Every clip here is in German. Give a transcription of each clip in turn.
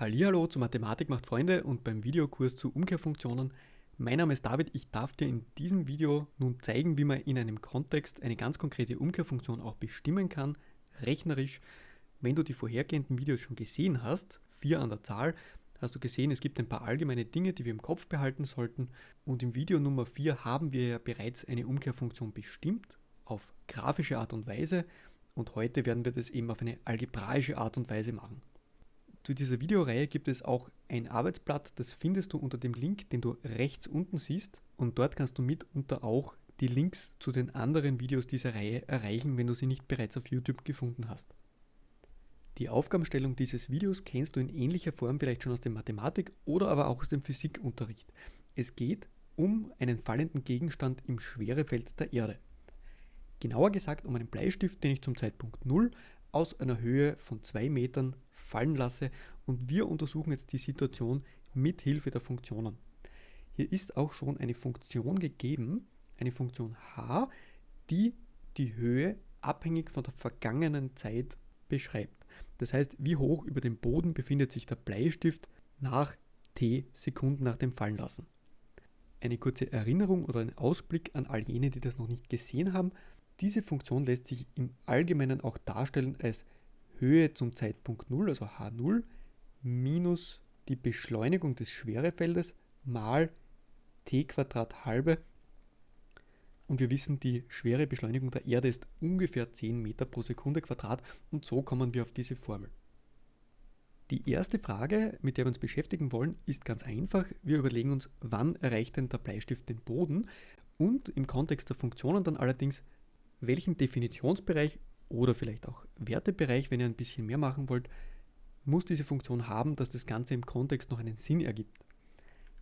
Hallo zu Mathematik macht Freunde und beim Videokurs zu Umkehrfunktionen. Mein Name ist David, ich darf dir in diesem Video nun zeigen, wie man in einem Kontext eine ganz konkrete Umkehrfunktion auch bestimmen kann, rechnerisch. Wenn du die vorhergehenden Videos schon gesehen hast, vier an der Zahl, hast du gesehen, es gibt ein paar allgemeine Dinge, die wir im Kopf behalten sollten und im Video Nummer 4 haben wir ja bereits eine Umkehrfunktion bestimmt, auf grafische Art und Weise und heute werden wir das eben auf eine algebraische Art und Weise machen. Zu dieser Videoreihe gibt es auch ein Arbeitsblatt, das findest du unter dem Link, den du rechts unten siehst und dort kannst du mitunter auch die Links zu den anderen Videos dieser Reihe erreichen, wenn du sie nicht bereits auf YouTube gefunden hast. Die Aufgabenstellung dieses Videos kennst du in ähnlicher Form vielleicht schon aus dem Mathematik oder aber auch aus dem Physikunterricht. Es geht um einen fallenden Gegenstand im Schwerefeld der Erde. Genauer gesagt um einen Bleistift, den ich zum Zeitpunkt 0 aus einer Höhe von 2 Metern fallen lasse und wir untersuchen jetzt die Situation mit Hilfe der Funktionen. Hier ist auch schon eine Funktion gegeben, eine Funktion h, die die Höhe abhängig von der vergangenen Zeit beschreibt. Das heißt, wie hoch über dem Boden befindet sich der Bleistift nach t Sekunden nach dem Fallenlassen. Eine kurze Erinnerung oder ein Ausblick an all jene, die das noch nicht gesehen haben. Diese Funktion lässt sich im Allgemeinen auch darstellen als Höhe zum Zeitpunkt 0, also h0, minus die Beschleunigung des Schwerefeldes mal t Quadrat halbe. Und wir wissen, die schwere Beschleunigung der Erde ist ungefähr 10 Meter pro Sekunde Quadrat und so kommen wir auf diese Formel. Die erste Frage, mit der wir uns beschäftigen wollen, ist ganz einfach. Wir überlegen uns, wann erreicht denn der Bleistift den Boden und im Kontext der Funktionen dann allerdings, welchen Definitionsbereich oder vielleicht auch Wertebereich, wenn ihr ein bisschen mehr machen wollt, muss diese Funktion haben, dass das Ganze im Kontext noch einen Sinn ergibt.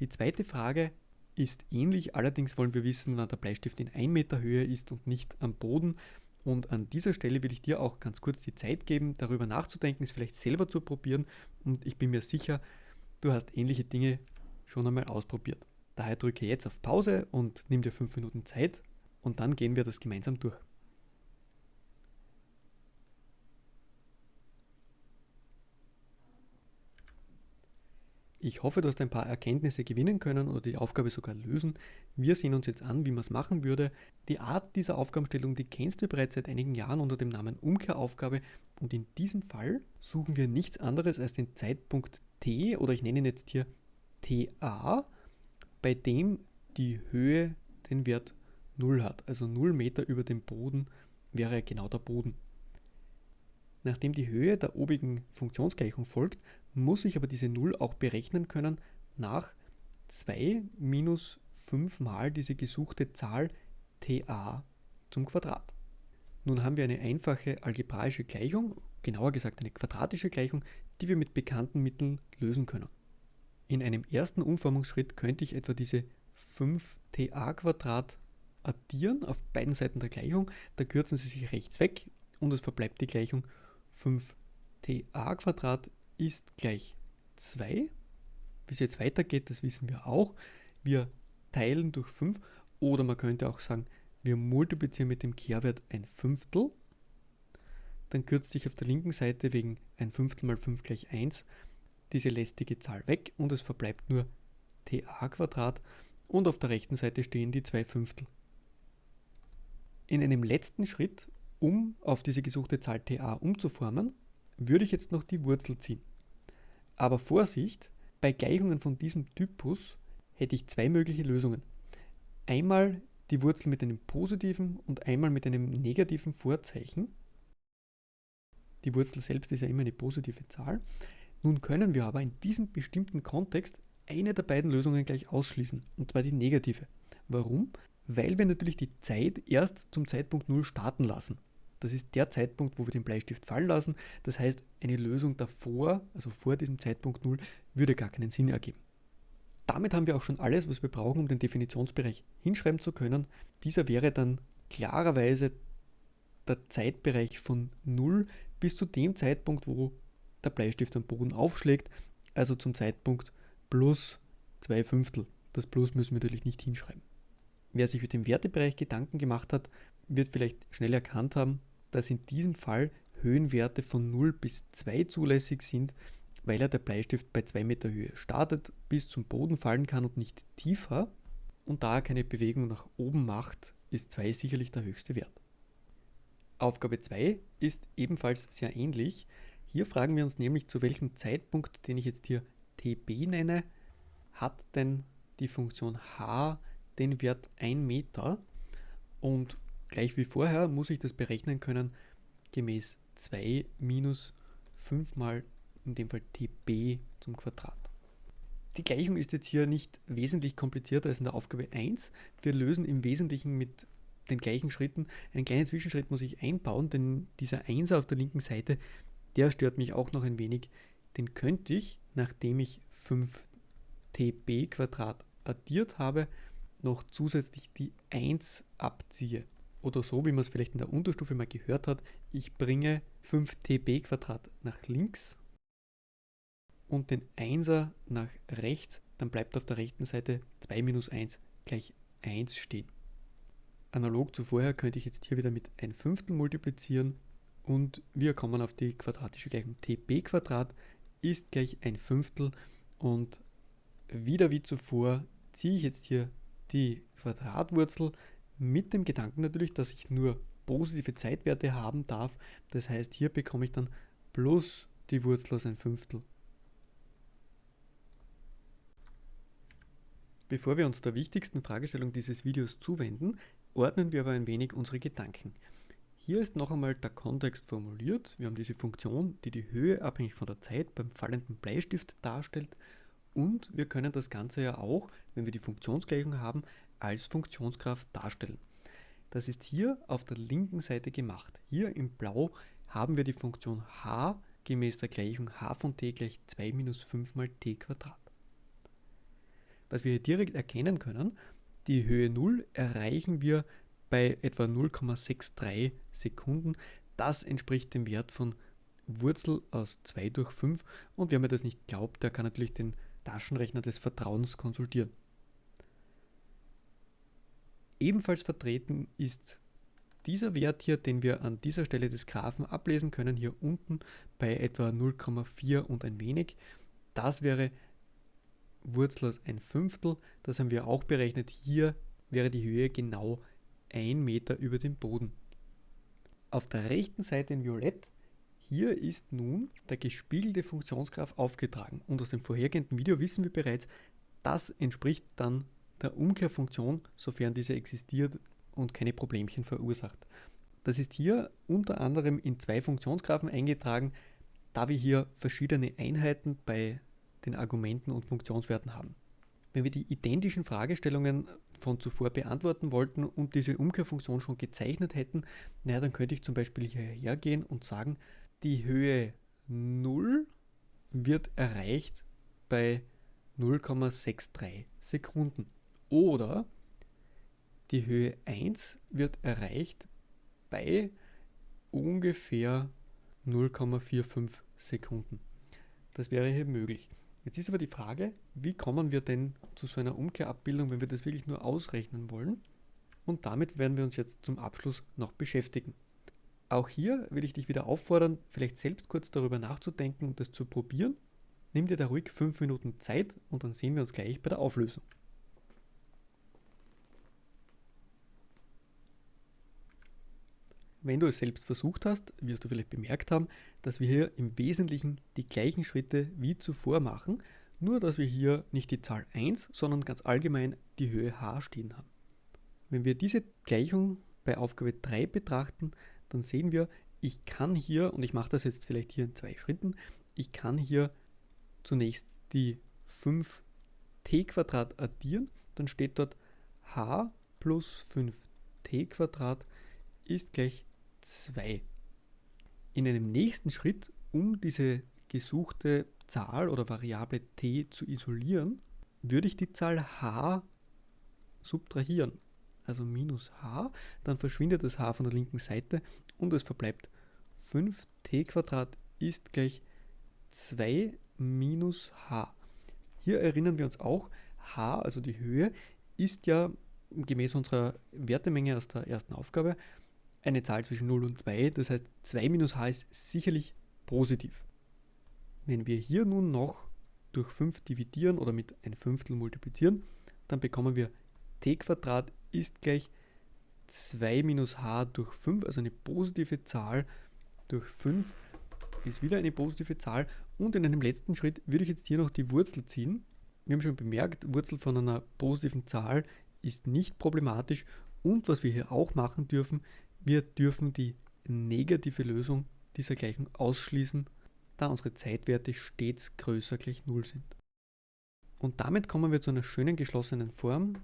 Die zweite Frage ist ähnlich, allerdings wollen wir wissen, wann der Bleistift in 1 Meter Höhe ist und nicht am Boden. Und an dieser Stelle will ich dir auch ganz kurz die Zeit geben, darüber nachzudenken, es vielleicht selber zu probieren. Und ich bin mir sicher, du hast ähnliche Dinge schon einmal ausprobiert. Daher drücke jetzt auf Pause und nimm dir 5 Minuten Zeit und dann gehen wir das gemeinsam durch. Ich hoffe, du hast ein paar Erkenntnisse gewinnen können oder die Aufgabe sogar lösen. Wir sehen uns jetzt an, wie man es machen würde. Die Art dieser Aufgabenstellung, die kennst du bereits seit einigen Jahren unter dem Namen Umkehraufgabe und in diesem Fall suchen wir nichts anderes als den Zeitpunkt t oder ich nenne ihn jetzt hier ta, bei dem die Höhe den Wert 0 hat. Also 0 Meter über dem Boden wäre genau der Boden. Nachdem die Höhe der obigen Funktionsgleichung folgt, muss ich aber diese 0 auch berechnen können nach 2 minus 5 mal diese gesuchte Zahl ta zum Quadrat. Nun haben wir eine einfache algebraische Gleichung, genauer gesagt eine quadratische Gleichung, die wir mit bekannten Mitteln lösen können. In einem ersten Umformungsschritt könnte ich etwa diese 5ta Quadrat addieren auf beiden Seiten der Gleichung, da kürzen sie sich rechts weg und es verbleibt die Gleichung 5ta Quadrat ist gleich 2. Wie es jetzt weitergeht, das wissen wir auch. Wir teilen durch 5 oder man könnte auch sagen, wir multiplizieren mit dem Kehrwert ein Fünftel. Dann kürzt sich auf der linken Seite wegen ein Fünftel mal 5 gleich 1 diese lästige Zahl weg und es verbleibt nur ta und auf der rechten Seite stehen die zwei Fünftel. In einem letzten Schritt, um auf diese gesuchte Zahl ta umzuformen, würde ich jetzt noch die Wurzel ziehen. Aber Vorsicht, bei Gleichungen von diesem Typus hätte ich zwei mögliche Lösungen. Einmal die Wurzel mit einem positiven und einmal mit einem negativen Vorzeichen. Die Wurzel selbst ist ja immer eine positive Zahl. Nun können wir aber in diesem bestimmten Kontext eine der beiden Lösungen gleich ausschließen, und zwar die negative. Warum? Weil wir natürlich die Zeit erst zum Zeitpunkt 0 starten lassen. Das ist der Zeitpunkt, wo wir den Bleistift fallen lassen. Das heißt, eine Lösung davor, also vor diesem Zeitpunkt 0, würde gar keinen Sinn ergeben. Damit haben wir auch schon alles, was wir brauchen, um den Definitionsbereich hinschreiben zu können. Dieser wäre dann klarerweise der Zeitbereich von 0 bis zu dem Zeitpunkt, wo der Bleistift am Boden aufschlägt, also zum Zeitpunkt plus 2 Fünftel. Das Plus müssen wir natürlich nicht hinschreiben. Wer sich mit dem Wertebereich Gedanken gemacht hat, wird vielleicht schnell erkannt haben, dass in diesem Fall Höhenwerte von 0 bis 2 zulässig sind. weil ja der Bleistift bei 2 Meter Höhe startet, bis zum Boden fallen kann und nicht tiefer und da er keine Bewegung nach oben macht, ist 2 sicherlich der höchste Wert. Aufgabe 2 ist ebenfalls sehr ähnlich. Hier fragen wir uns nämlich, zu welchem Zeitpunkt, den ich jetzt hier tb nenne, hat denn die Funktion h den Wert 1 Meter und gleich wie vorher muss ich das berechnen können gemäß 2 minus 5 mal in dem Fall tb zum Quadrat. Die Gleichung ist jetzt hier nicht wesentlich komplizierter als in der Aufgabe 1. Wir lösen im Wesentlichen mit den gleichen Schritten. Einen kleinen Zwischenschritt muss ich einbauen, denn dieser 1 auf der linken Seite, der stört mich auch noch ein wenig. Den könnte ich, nachdem ich 5tb Quadrat addiert habe, noch zusätzlich die 1 abziehe. Oder so, wie man es vielleicht in der Unterstufe mal gehört hat, ich bringe 5tb Quadrat nach links und den 1er nach rechts, dann bleibt auf der rechten Seite 2 minus 1 gleich 1 stehen. Analog zu vorher könnte ich jetzt hier wieder mit 1 Fünftel multiplizieren und wir kommen auf die quadratische Gleichung tb ist gleich 1 Fünftel und wieder wie zuvor ziehe ich jetzt hier die Quadratwurzel mit dem Gedanken natürlich, dass ich nur positive Zeitwerte haben darf. Das heißt, hier bekomme ich dann plus die Wurzel aus 1 Fünftel. Bevor wir uns der wichtigsten Fragestellung dieses Videos zuwenden, ordnen wir aber ein wenig unsere Gedanken. Hier ist noch einmal der Kontext formuliert. Wir haben diese Funktion, die die Höhe abhängig von der Zeit beim fallenden Bleistift darstellt und wir können das Ganze ja auch, wenn wir die Funktionsgleichung haben, als Funktionskraft darstellen. Das ist hier auf der linken Seite gemacht. Hier im Blau haben wir die Funktion h gemäß der Gleichung h von t gleich 2 minus 5 mal t Quadrat. Was wir hier direkt erkennen können, die Höhe 0 erreichen wir bei etwa 0,63 Sekunden. Das entspricht dem Wert von Wurzel aus 2 durch 5 und wer mir das nicht glaubt, der kann natürlich den Taschenrechner des Vertrauens konsultieren. Ebenfalls vertreten ist dieser Wert hier, den wir an dieser Stelle des Graphen ablesen können, hier unten bei etwa 0,4 und ein wenig. Das wäre Wurzel aus ein Fünftel, das haben wir auch berechnet. Hier wäre die Höhe genau 1 Meter über dem Boden. Auf der rechten Seite in Violett, hier ist nun der gespiegelte Funktionsgraph aufgetragen. Und aus dem vorhergehenden Video wissen wir bereits, das entspricht dann der Umkehrfunktion, sofern diese existiert und keine Problemchen verursacht. Das ist hier unter anderem in zwei Funktionsgraphen eingetragen, da wir hier verschiedene Einheiten bei den Argumenten und Funktionswerten haben. Wenn wir die identischen Fragestellungen von zuvor beantworten wollten und diese Umkehrfunktion schon gezeichnet hätten, naja, dann könnte ich zum Beispiel hierher gehen und sagen, die Höhe 0 wird erreicht bei 0,63 Sekunden. Oder die Höhe 1 wird erreicht bei ungefähr 0,45 Sekunden. Das wäre hier möglich. Jetzt ist aber die Frage, wie kommen wir denn zu so einer Umkehrabbildung, wenn wir das wirklich nur ausrechnen wollen? Und damit werden wir uns jetzt zum Abschluss noch beschäftigen. Auch hier will ich dich wieder auffordern, vielleicht selbst kurz darüber nachzudenken und das zu probieren. Nimm dir da ruhig 5 Minuten Zeit und dann sehen wir uns gleich bei der Auflösung. Wenn du es selbst versucht hast, wirst du vielleicht bemerkt haben, dass wir hier im Wesentlichen die gleichen Schritte wie zuvor machen, nur dass wir hier nicht die Zahl 1, sondern ganz allgemein die Höhe h stehen haben. Wenn wir diese Gleichung bei Aufgabe 3 betrachten, dann sehen wir, ich kann hier, und ich mache das jetzt vielleicht hier in zwei Schritten, ich kann hier zunächst die 5t addieren, dann steht dort h plus 5t ist gleich 2. In einem nächsten Schritt, um diese gesuchte Zahl oder Variable t zu isolieren, würde ich die Zahl h subtrahieren. Also minus h, dann verschwindet das h von der linken Seite und es verbleibt 5t ist gleich 2 minus h. Hier erinnern wir uns auch, h, also die Höhe, ist ja gemäß unserer Wertemenge aus der ersten Aufgabe eine Zahl zwischen 0 und 2. Das heißt, 2 minus h ist sicherlich positiv. Wenn wir hier nun noch durch 5 dividieren oder mit ein Fünftel multiplizieren, dann bekommen wir t ist gleich 2 minus h durch 5, also eine positive Zahl durch 5 ist wieder eine positive Zahl. Und in einem letzten Schritt würde ich jetzt hier noch die Wurzel ziehen. Wir haben schon bemerkt, Wurzel von einer positiven Zahl ist nicht problematisch. Und was wir hier auch machen dürfen, wir dürfen die negative Lösung dieser Gleichung ausschließen, da unsere Zeitwerte stets größer gleich 0 sind. Und damit kommen wir zu einer schönen geschlossenen Form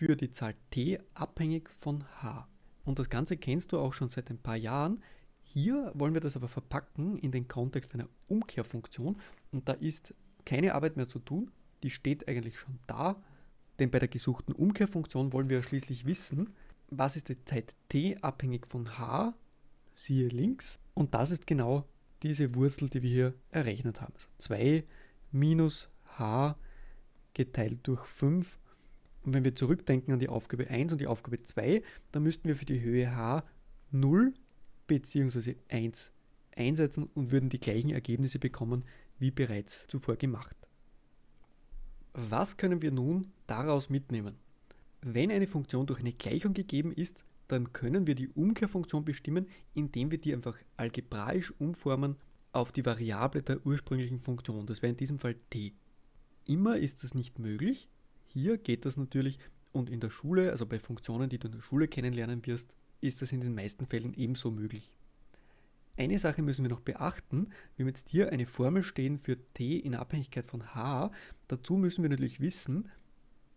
für die Zahl t abhängig von h. Und das Ganze kennst du auch schon seit ein paar Jahren. Hier wollen wir das aber verpacken in den Kontext einer Umkehrfunktion und da ist keine Arbeit mehr zu tun, die steht eigentlich schon da, denn bei der gesuchten Umkehrfunktion wollen wir schließlich wissen, was ist die Zeit t abhängig von h, siehe links, und das ist genau diese Wurzel, die wir hier errechnet haben. Also 2 minus h geteilt durch 5. Und wenn wir zurückdenken an die Aufgabe 1 und die Aufgabe 2, dann müssten wir für die Höhe h 0 bzw. 1 einsetzen und würden die gleichen Ergebnisse bekommen wie bereits zuvor gemacht. Was können wir nun daraus mitnehmen? Wenn eine Funktion durch eine Gleichung gegeben ist, dann können wir die Umkehrfunktion bestimmen, indem wir die einfach algebraisch umformen auf die Variable der ursprünglichen Funktion. Das wäre in diesem Fall t. Immer ist das nicht möglich. Hier geht das natürlich und in der Schule, also bei Funktionen, die du in der Schule kennenlernen wirst, ist das in den meisten Fällen ebenso möglich. Eine Sache müssen wir noch beachten. Wir haben jetzt hier eine Formel stehen für t in Abhängigkeit von h. Dazu müssen wir natürlich wissen,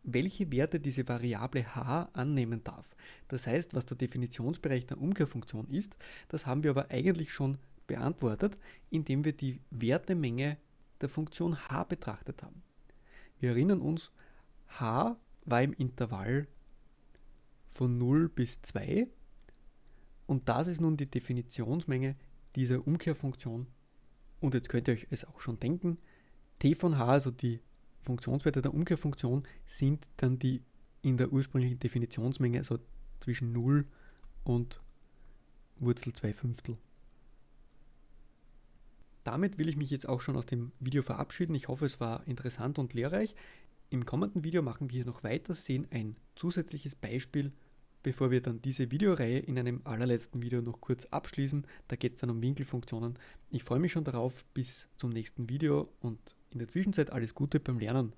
welche Werte diese Variable h annehmen darf. Das heißt, was der Definitionsbereich der Umkehrfunktion ist, das haben wir aber eigentlich schon beantwortet, indem wir die Wertemenge der Funktion h betrachtet haben. Wir erinnern uns, h war im Intervall von 0 bis 2 und das ist nun die Definitionsmenge dieser Umkehrfunktion. Und jetzt könnt ihr euch es auch schon denken, t von h, also die Funktionswerte der Umkehrfunktion, sind dann die in der ursprünglichen Definitionsmenge, also zwischen 0 und Wurzel 2 Fünftel. Damit will ich mich jetzt auch schon aus dem Video verabschieden. Ich hoffe, es war interessant und lehrreich. Im kommenden Video machen wir noch weiter, sehen ein zusätzliches Beispiel bevor wir dann diese Videoreihe in einem allerletzten Video noch kurz abschließen. Da geht es dann um Winkelfunktionen. Ich freue mich schon darauf. Bis zum nächsten Video und in der Zwischenzeit alles Gute beim Lernen.